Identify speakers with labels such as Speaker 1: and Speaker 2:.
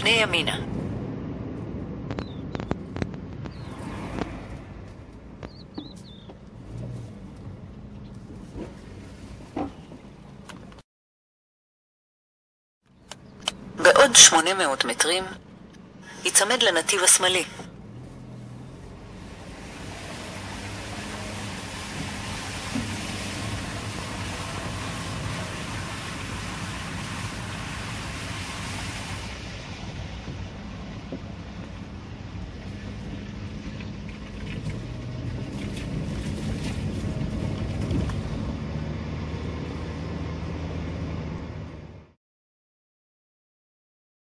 Speaker 1: פני ימינה. בעוד 800 מטרים, היצמד לנתיב השמאלי.